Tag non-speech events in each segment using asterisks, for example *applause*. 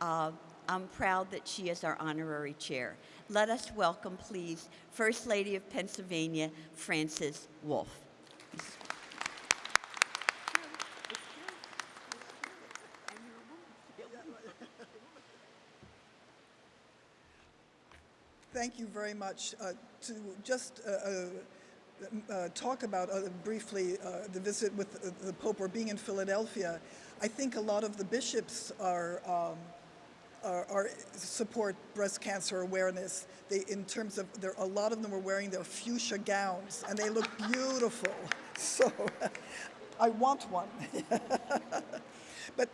Uh, I'm proud that she is our honorary chair. Let us welcome, please, First Lady of Pennsylvania, Frances Wolf. Thank you very much. Uh, to just uh, uh, uh, talk about uh, briefly the visit with the Pope or being in Philadelphia, I think a lot of the bishops are, um, are, support breast cancer awareness. They, in terms of, there, a lot of them are wearing their fuchsia gowns and they look beautiful. *laughs* So *laughs* I want one. *laughs* but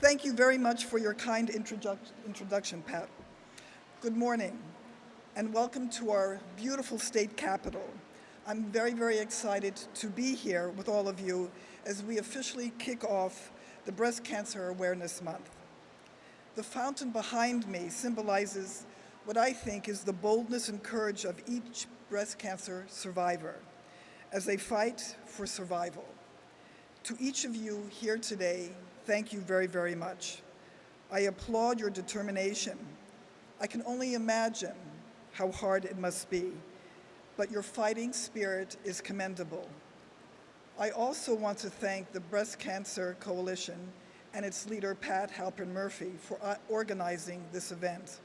thank you very much for your kind introduc introduction, Pat. Good morning and welcome to our beautiful state capital. I'm very, very excited to be here with all of you as we officially kick off the Breast Cancer Awareness Month. The fountain behind me symbolizes what I think is the boldness and courage of each breast cancer survivor as they fight for survival. To each of you here today, thank you very, very much. I applaud your determination. I can only imagine how hard it must be, but your fighting spirit is commendable. I also want to thank the Breast Cancer Coalition and its leader, Pat Halpern Murphy, for organizing this event.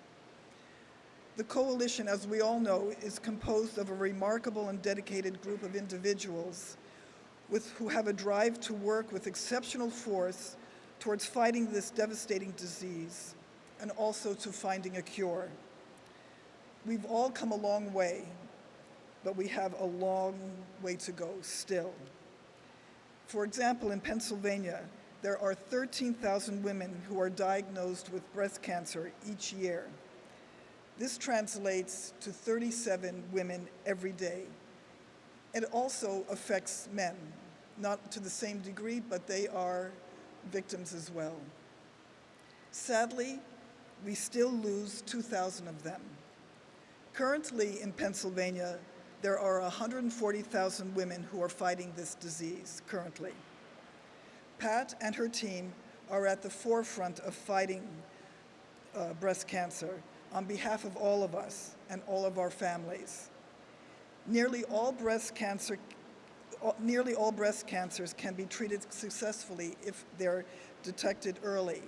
The coalition, as we all know, is composed of a remarkable and dedicated group of individuals with, who have a drive to work with exceptional force towards fighting this devastating disease and also to finding a cure. We've all come a long way, but we have a long way to go still. For example, in Pennsylvania, there are 13,000 women who are diagnosed with breast cancer each year. This translates to 37 women every day. It also affects men, not to the same degree, but they are victims as well. Sadly, we still lose 2,000 of them. Currently in Pennsylvania, there are 140,000 women who are fighting this disease currently. Pat and her team are at the forefront of fighting uh, breast cancer on behalf of all of us and all of our families. Nearly all breast cancer nearly all breast cancers can be treated successfully if they're detected early.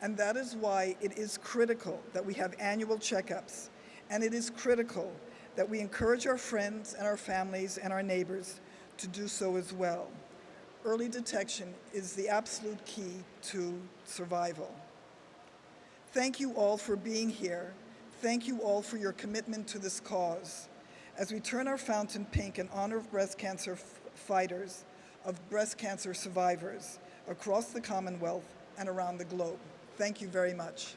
And that is why it is critical that we have annual checkups and it is critical that we encourage our friends and our families and our neighbors to do so as well. Early detection is the absolute key to survival. Thank you all for being here. Thank you all for your commitment to this cause. As we turn our fountain pink in honor of breast cancer fighters, of breast cancer survivors across the Commonwealth and around the globe. Thank you very much.